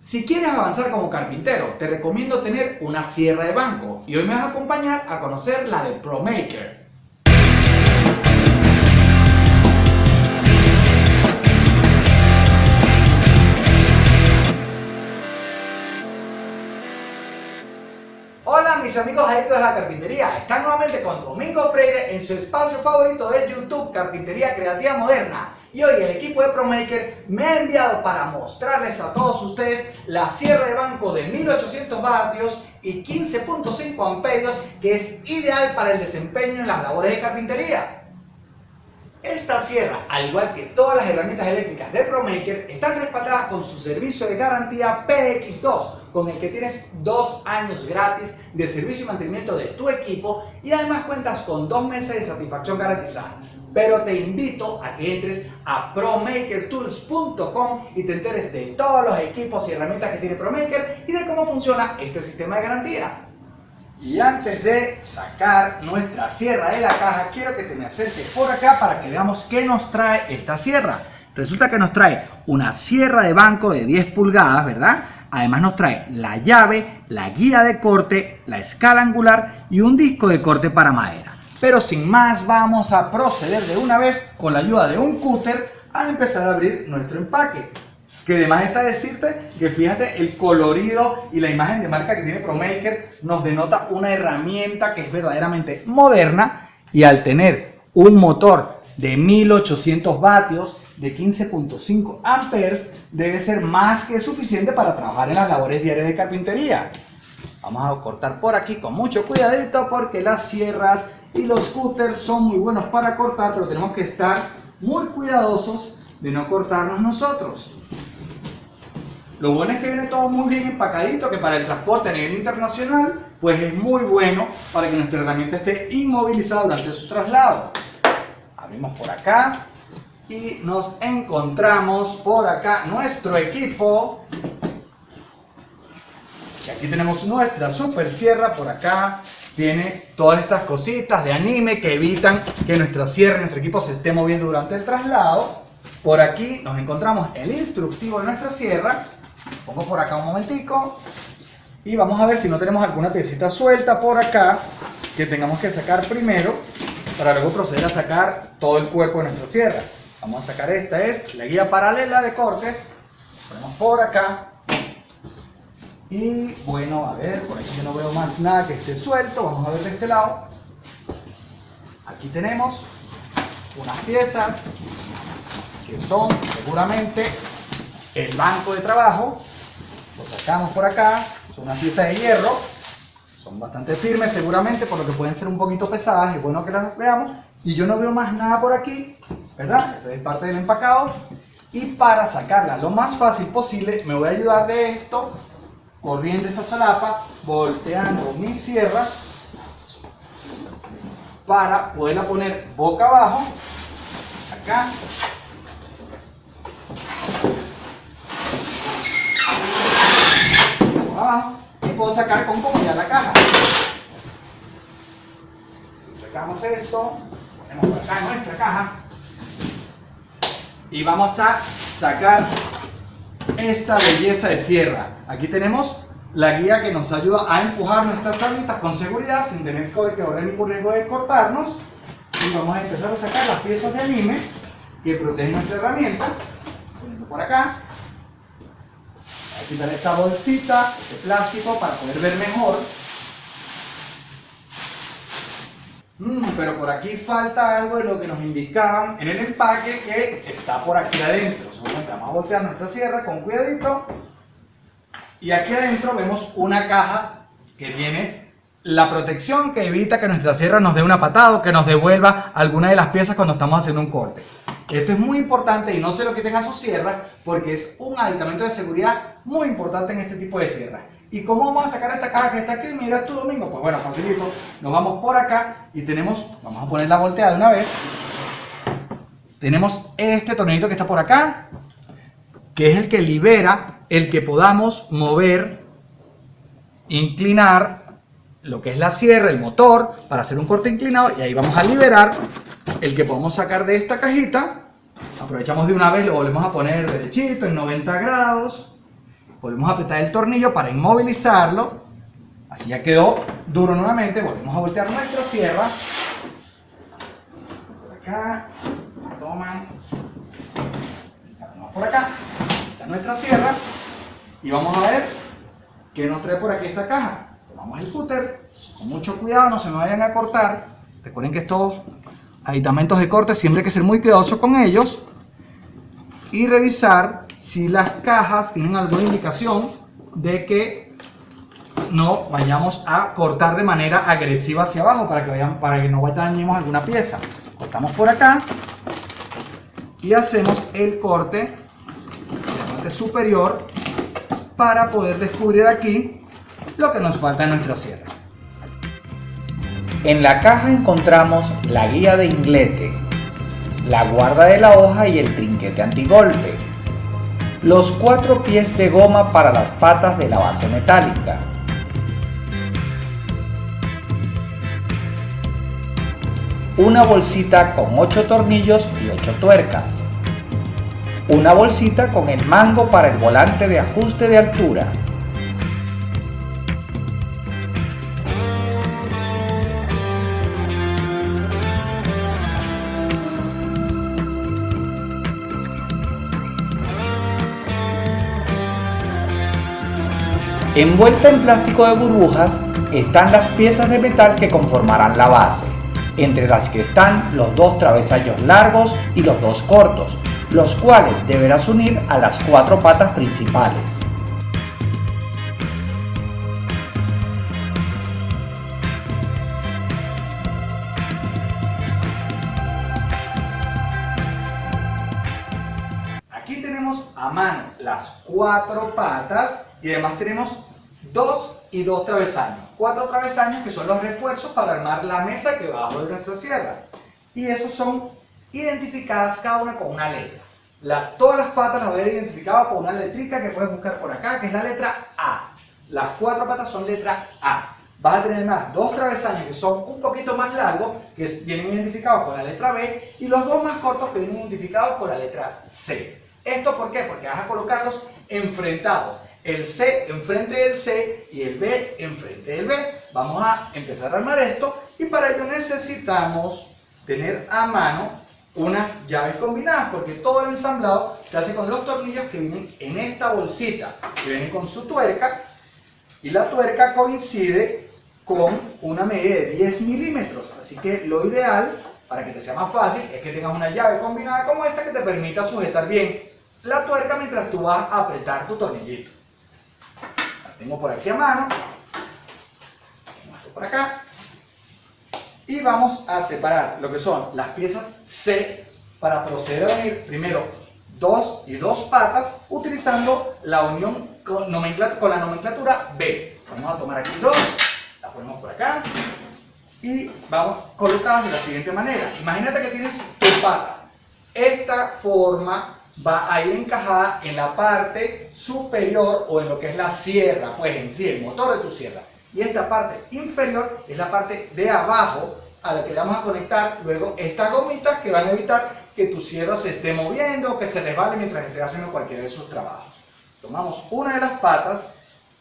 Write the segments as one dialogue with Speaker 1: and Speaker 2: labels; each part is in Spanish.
Speaker 1: Si quieres avanzar como carpintero, te recomiendo tener una sierra de banco y hoy me vas a acompañar a conocer la de ProMaker. Hola mis amigos adictos de la carpintería, están nuevamente con Domingo Freire en su espacio favorito de YouTube, Carpintería Creativa Moderna. Y hoy el equipo de ProMaker me ha enviado para mostrarles a todos ustedes la sierra de banco de 1800 vatios y 15.5 amperios que es ideal para el desempeño en las labores de carpintería. Esta sierra, al igual que todas las herramientas eléctricas de ProMaker, están respaldadas con su servicio de garantía PX2, con el que tienes dos años gratis de servicio y mantenimiento de tu equipo y además cuentas con dos meses de satisfacción garantizada. Pero te invito a que entres a ProMakerTools.com y te enteres de todos los equipos y herramientas que tiene ProMaker y de cómo funciona este sistema de garantía. Y antes de sacar nuestra sierra de la caja, quiero que te me acerques por acá para que veamos qué nos trae esta sierra. Resulta que nos trae una sierra de banco de 10 pulgadas, ¿verdad? Además nos trae la llave, la guía de corte, la escala angular y un disco de corte para madera. Pero sin más vamos a proceder de una vez con la ayuda de un cúter a empezar a abrir nuestro empaque. Que además está decirte que fíjate el colorido y la imagen de marca que tiene ProMaker nos denota una herramienta que es verdaderamente moderna y al tener un motor de 1800 vatios de 15.5 amperes debe ser más que suficiente para trabajar en las labores diarias de carpintería. Vamos a cortar por aquí con mucho cuidadito porque las sierras y los cutters son muy buenos para cortar pero tenemos que estar muy cuidadosos de no cortarnos nosotros. Lo bueno es que viene todo muy bien empacadito, que para el transporte a nivel internacional, pues es muy bueno para que nuestra herramienta esté inmovilizada durante su traslado. Abrimos por acá y nos encontramos por acá nuestro equipo. Y aquí tenemos nuestra super sierra por acá. Tiene todas estas cositas de anime que evitan que nuestra sierra, nuestro equipo se esté moviendo durante el traslado. Por aquí nos encontramos el instructivo de nuestra sierra pongo por acá un momentico y vamos a ver si no tenemos alguna piecita suelta por acá que tengamos que sacar primero para luego proceder a sacar todo el cuerpo de nuestra sierra. Vamos a sacar esta, es la guía paralela de cortes. Ponemos por acá. Y bueno, a ver, por aquí yo no veo más nada que esté suelto. Vamos a ver de este lado. Aquí tenemos unas piezas que son seguramente el banco de trabajo lo sacamos por acá, son unas piezas de hierro, son bastante firmes seguramente, por lo que pueden ser un poquito pesadas, es bueno que las veamos. Y yo no veo más nada por aquí, ¿verdad? Esto es parte del empacado. Y para sacarla lo más fácil posible, me voy a ayudar de esto, corriendo esta solapa, volteando mi sierra, para poderla poner boca abajo, acá, y puedo sacar con comodidad la caja. Sacamos esto, ponemos acá nuestra caja y vamos a sacar esta belleza de sierra. Aquí tenemos la guía que nos ayuda a empujar nuestras tablitas con seguridad sin tener que correr ningún riesgo de cortarnos. Y vamos a empezar a sacar las piezas de anime que protegen nuestra herramienta. Poniendo por acá quitar esta bolsita de plástico para poder ver mejor. Mm, pero por aquí falta algo de lo que nos indicaban en el empaque que está por aquí adentro. Vamos a voltear nuestra sierra con cuidadito. Y aquí adentro vemos una caja que tiene la protección que evita que nuestra sierra nos dé una patada o que nos devuelva alguna de las piezas cuando estamos haciendo un corte. Esto es muy importante y no sé lo que tenga su sierra porque es un aditamento de seguridad muy importante en este tipo de sierras. ¿Y cómo vamos a sacar esta caja que está aquí? Mira tú, Domingo. Pues bueno, facilito. Nos vamos por acá y tenemos, vamos a poner la volteada de una vez. Tenemos este tornillito que está por acá, que es el que libera el que podamos mover, inclinar lo que es la sierra, el motor, para hacer un corte inclinado y ahí vamos a liberar el que podemos sacar de esta cajita. Aprovechamos de una vez, lo volvemos a poner derechito en 90 grados volvemos a apretar el tornillo para inmovilizarlo. Así ya quedó duro nuevamente. Volvemos a voltear nuestra sierra. Por acá. Toma. Vamos por acá. Está nuestra sierra. Y vamos a ver qué nos trae por aquí esta caja. Tomamos el cúter. Con mucho cuidado, no se me vayan a cortar. Recuerden que estos aditamentos de corte siempre hay que ser muy cuidadoso con ellos. Y revisar si las cajas tienen alguna indicación de que no vayamos a cortar de manera agresiva hacia abajo para que, vayan, para que no dañemos alguna pieza. Cortamos por acá y hacemos el corte la parte superior para poder descubrir aquí lo que nos falta en nuestra sierra.
Speaker 2: En la caja encontramos la guía de inglete, la guarda de la hoja y el trinquete antigolpe los cuatro pies de goma para las patas de la base metálica, una bolsita con 8 tornillos y 8 tuercas, una bolsita con el mango para el volante de ajuste de altura, Envuelta en plástico de burbujas están las piezas de metal que conformarán la base, entre las que están los dos travesaños largos y los dos cortos, los cuales deberás unir a las cuatro patas principales.
Speaker 1: Aquí tenemos a mano las cuatro patas y además tenemos dos y dos travesaños. Cuatro travesaños que son los refuerzos para armar la mesa que va abajo de nuestra sierra. Y esos son identificadas cada una con una letra. Las, todas las patas las voy a ver identificadas con una letrica que puedes buscar por acá, que es la letra A. Las cuatro patas son letra A. Vas a tener más dos travesaños que son un poquito más largos, que vienen identificados con la letra B, y los dos más cortos que vienen identificados con la letra C. ¿Esto por qué? Porque vas a colocarlos enfrentados el C enfrente del C y el B enfrente del B. Vamos a empezar a armar esto y para ello necesitamos tener a mano unas llaves combinadas porque todo el ensamblado se hace con los tornillos que vienen en esta bolsita que vienen con su tuerca y la tuerca coincide con una medida de 10 milímetros así que lo ideal para que te sea más fácil es que tengas una llave combinada como esta que te permita sujetar bien la tuerca mientras tú vas a apretar tu tornillito tengo por aquí a mano. Por acá. Y vamos a separar lo que son las piezas C para proceder a unir primero dos y dos patas utilizando la unión con, con la nomenclatura B. Vamos a tomar aquí dos, la ponemos por acá y vamos colocadas de la siguiente manera. Imagínate que tienes tu pata. Esta forma va a ir encajada en la parte superior o en lo que es la sierra, pues en sí, el motor de tu sierra. Y esta parte inferior es la parte de abajo a la que le vamos a conectar luego estas gomitas que van a evitar que tu sierra se esté moviendo o que se resbale mientras esté haciendo cualquiera de sus trabajos. Tomamos una de las patas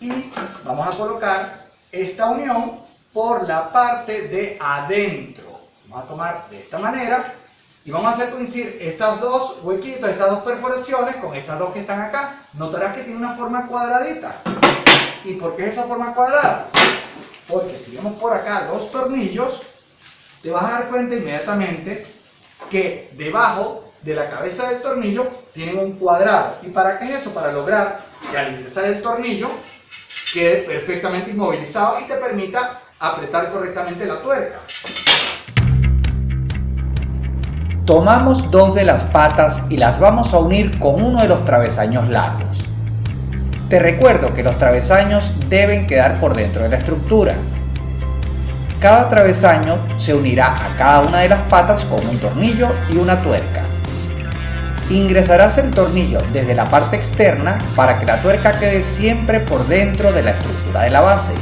Speaker 1: y vamos a colocar esta unión por la parte de adentro. Vamos a tomar de esta manera y vamos a hacer coincidir estas dos huequitos, estas dos perforaciones con estas dos que están acá. Notarás que tiene una forma cuadradita. ¿Y por qué es esa forma cuadrada? Porque si vemos por acá los tornillos, te vas a dar cuenta inmediatamente que debajo de la cabeza del tornillo tienen un cuadrado. ¿Y para qué es eso? Para lograr que al ingresar el tornillo quede perfectamente inmovilizado y te permita apretar correctamente la tuerca.
Speaker 2: Tomamos dos de las patas y las vamos a unir con uno de los travesaños largos. Te recuerdo que los travesaños deben quedar por dentro de la estructura. Cada travesaño se unirá a cada una de las patas con un tornillo y una tuerca. Ingresarás el tornillo desde la parte externa para que la tuerca quede siempre por dentro de la estructura de la base.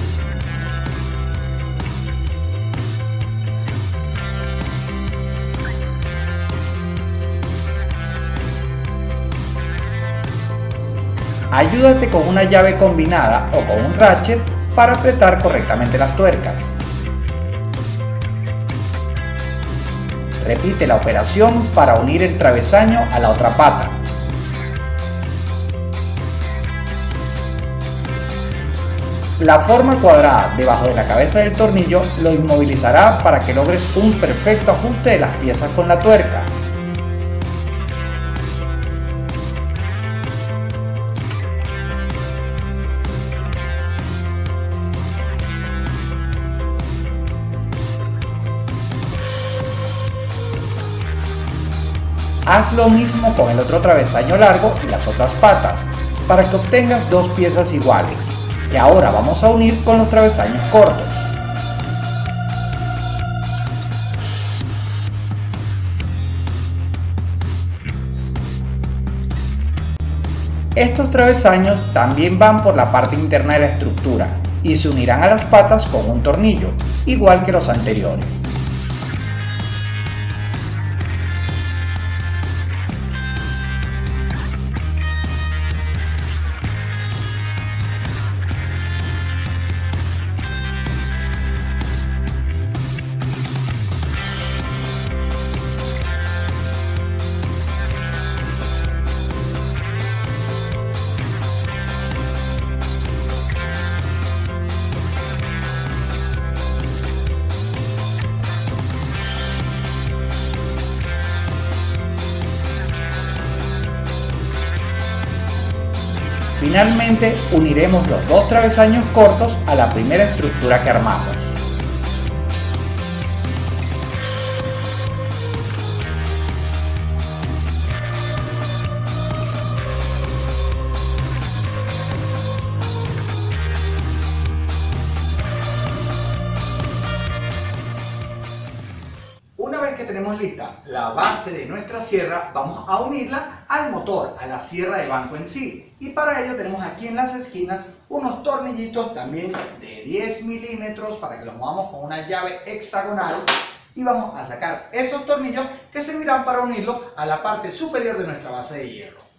Speaker 2: Ayúdate con una llave combinada o con un ratchet para apretar correctamente las tuercas. Repite la operación para unir el travesaño a la otra pata. La forma cuadrada debajo de la cabeza del tornillo lo inmovilizará para que logres un perfecto ajuste de las piezas con la tuerca. Haz lo mismo con el otro travesaño largo y las otras patas, para que obtengas dos piezas iguales, que ahora vamos a unir con los travesaños cortos. Estos travesaños también van por la parte interna de la estructura y se unirán a las patas con un tornillo, igual que los anteriores. Finalmente uniremos los dos travesaños cortos a la primera estructura que armamos.
Speaker 1: tenemos lista la base de nuestra sierra, vamos a unirla a la sierra de banco en sí. Y para ello tenemos aquí en las esquinas unos tornillitos también de 10 milímetros para que los movamos con una llave hexagonal. Y vamos a sacar esos tornillos que servirán para unirlo a la parte superior de nuestra base de hierro.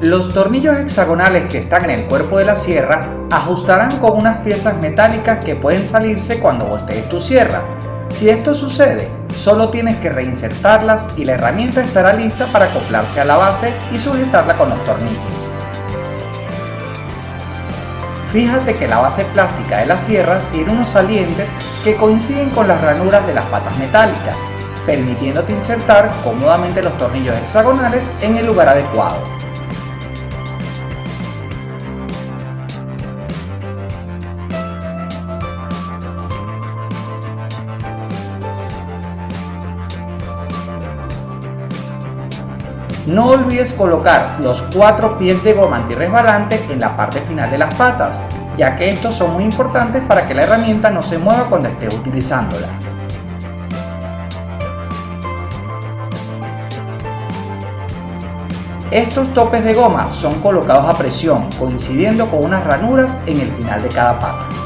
Speaker 2: Los tornillos hexagonales que están en el cuerpo de la sierra ajustarán con unas piezas metálicas que pueden salirse cuando voltees tu sierra. Si esto sucede, solo tienes que reinsertarlas y la herramienta estará lista para acoplarse a la base y sujetarla con los tornillos. Fíjate que la base plástica de la sierra tiene unos salientes que coinciden con las ranuras de las patas metálicas, permitiéndote insertar cómodamente los tornillos hexagonales en el lugar adecuado. No olvides colocar los cuatro pies de goma antirresbalante en la parte final de las patas, ya que estos son muy importantes para que la herramienta no se mueva cuando estés utilizándola. Estos topes de goma son colocados a presión, coincidiendo con unas ranuras en el final de cada pata.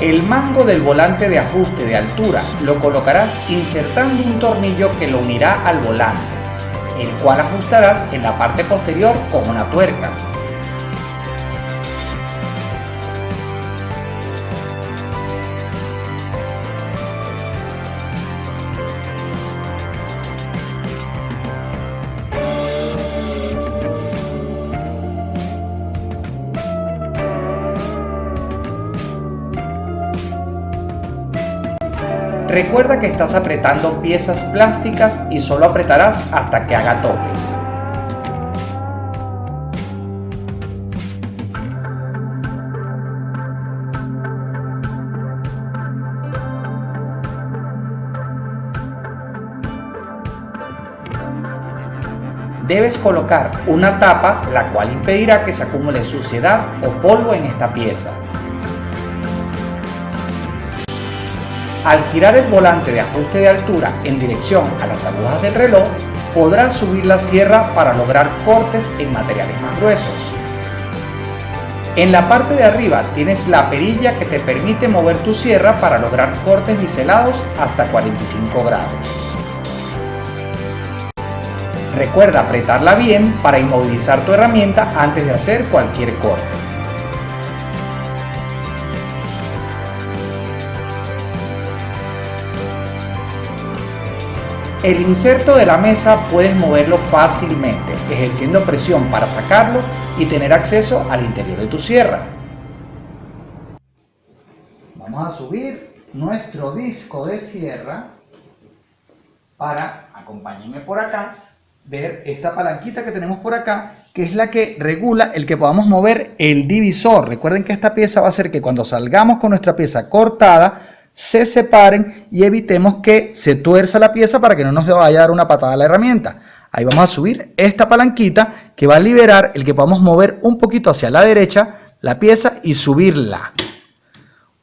Speaker 2: El mango del volante de ajuste de altura lo colocarás insertando un tornillo que lo unirá al volante, el cual ajustarás en la parte posterior con una tuerca. Recuerda que estás apretando piezas plásticas y solo apretarás hasta que haga tope. debes colocar una tapa la cual impedirá que se acumule suciedad o polvo en esta pieza. Al girar el volante de ajuste de altura en dirección a las agujas del reloj, podrás subir la sierra para lograr cortes en materiales más gruesos. En la parte de arriba tienes la perilla que te permite mover tu sierra para lograr cortes biselados hasta 45 grados. Recuerda apretarla bien para inmovilizar tu herramienta antes de hacer cualquier corte. El inserto de la mesa puedes moverlo fácilmente, ejerciendo presión para sacarlo y tener acceso al interior de tu sierra. Vamos a subir nuestro disco de sierra para, acompáñenme por acá, ver esta palanquita que tenemos por acá, que es la que regula el que podamos mover el divisor. Recuerden que esta pieza va a hacer que cuando salgamos con nuestra pieza cortada, se separen y evitemos que se tuerza la pieza para que no nos vaya a dar una patada a la herramienta. Ahí vamos a subir esta palanquita que va a liberar el que podamos mover un poquito hacia la derecha la pieza y subirla.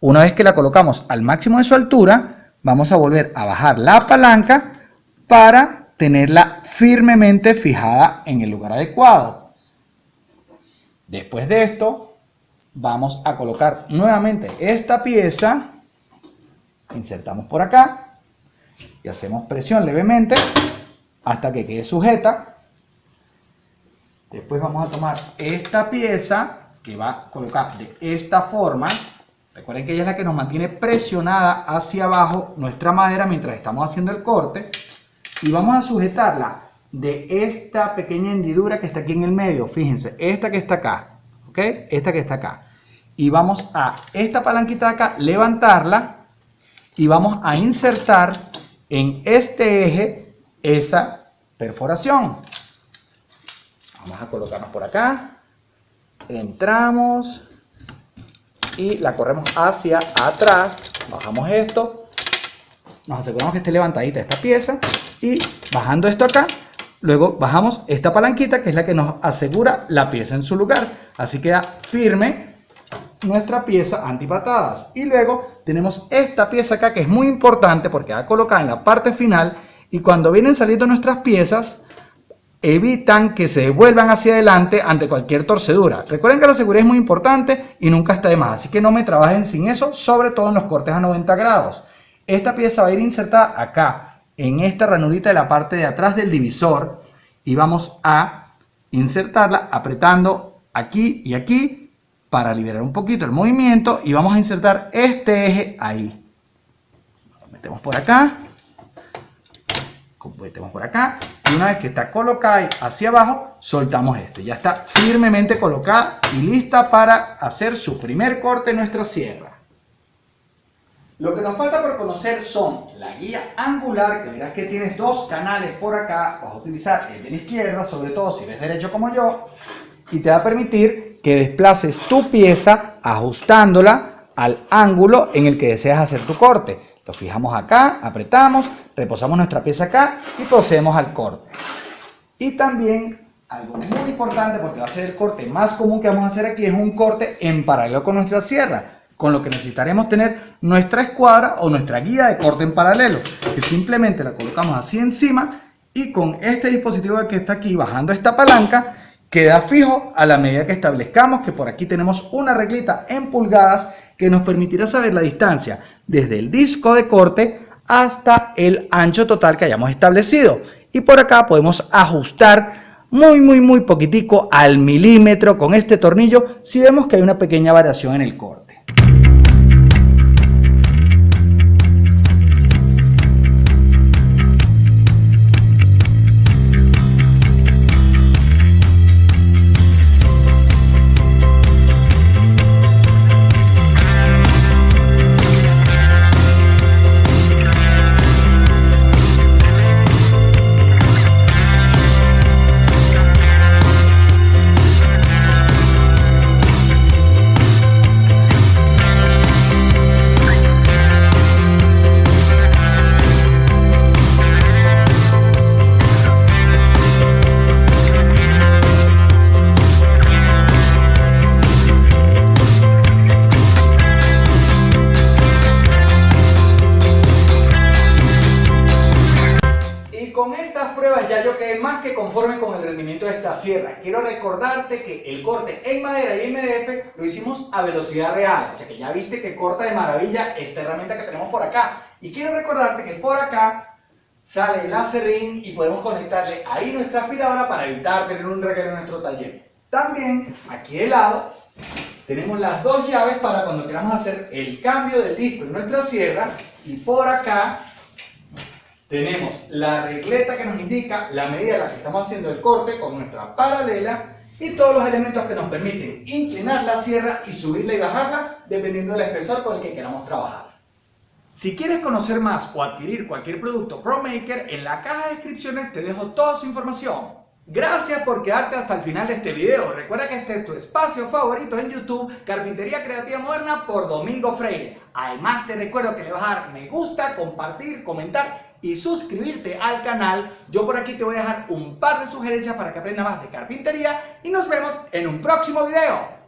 Speaker 2: Una vez que la colocamos al máximo de su altura, vamos a volver a bajar la palanca para tenerla firmemente fijada en el lugar adecuado. Después de esto, vamos a colocar nuevamente esta pieza insertamos por acá y hacemos presión levemente hasta que quede sujeta. Después vamos a tomar esta pieza que va a colocar de esta forma. Recuerden que ella es la que nos mantiene presionada hacia abajo nuestra madera mientras estamos haciendo el corte. Y vamos a sujetarla de esta pequeña hendidura que está aquí en el medio. Fíjense, esta que está acá. ¿Ok? Esta que está acá. Y vamos a esta palanquita acá, levantarla y vamos a insertar en este eje esa perforación. Vamos a colocarnos por acá, entramos y la corremos hacia atrás, bajamos esto, nos aseguramos que esté levantadita esta pieza. Y bajando esto acá, luego bajamos esta palanquita que es la que nos asegura la pieza en su lugar, así queda firme nuestra pieza antipatadas. Y luego tenemos esta pieza acá que es muy importante porque va colocada en la parte final y cuando vienen saliendo nuestras piezas evitan que se devuelvan hacia adelante ante cualquier torcedura. Recuerden que la seguridad es muy importante y nunca está de más, así que no me trabajen sin eso, sobre todo en los cortes a 90 grados. Esta pieza va a ir insertada acá, en esta ranurita de la parte de atrás del divisor y vamos a insertarla apretando aquí y aquí para liberar un poquito el movimiento y vamos a insertar este eje ahí. Lo metemos por acá, metemos por acá y una vez que está colocada hacia abajo, soltamos este. Ya está firmemente colocada y lista para hacer su primer corte en nuestra sierra. Lo que nos falta por conocer son la guía angular, que verás que tienes dos canales por acá, vas a utilizar el de la izquierda, sobre todo si eres derecho como yo, y te va a permitir que desplaces tu pieza ajustándola al ángulo en el que deseas hacer tu corte. Lo fijamos acá, apretamos, reposamos nuestra pieza acá y procedemos al corte. Y también algo muy importante porque va a ser el corte más común que vamos a hacer aquí es un corte en paralelo con nuestra sierra con lo que necesitaremos tener nuestra escuadra o nuestra guía de corte en paralelo que simplemente la colocamos así encima y con este dispositivo que está aquí bajando esta palanca queda fijo a la medida que establezcamos que por aquí tenemos una reglita en pulgadas que nos permitirá saber la distancia desde el disco de corte hasta el ancho total que hayamos establecido. Y por acá podemos ajustar muy muy muy poquitico al milímetro con este tornillo si vemos que hay una pequeña variación en el corte.
Speaker 1: Sierra. Quiero recordarte que el corte en madera y MDF lo hicimos a velocidad real, o sea que ya viste que corta de maravilla esta herramienta que tenemos por acá. Y quiero recordarte que por acá sale el acerrín y podemos conectarle ahí nuestra aspiradora para evitar tener un reguero en nuestro taller. También aquí de lado tenemos las dos llaves para cuando queramos hacer el cambio del disco en nuestra sierra y por acá tenemos la regleta que nos indica la medida en la que estamos haciendo el corte con nuestra paralela y todos los elementos que nos permiten inclinar la sierra y subirla y bajarla dependiendo del espesor con el que queramos trabajar. Si quieres conocer más o adquirir cualquier producto ProMaker, en la caja de descripciones te dejo toda su información. Gracias por quedarte hasta el final de este video. Recuerda que este es tu espacio favorito en YouTube, Carpintería Creativa Moderna por Domingo Freire. Además te recuerdo que le vas a dar me gusta, compartir, comentar y suscribirte al canal. Yo por aquí te voy a dejar un par de sugerencias para que aprendas más de carpintería y nos vemos en un próximo video.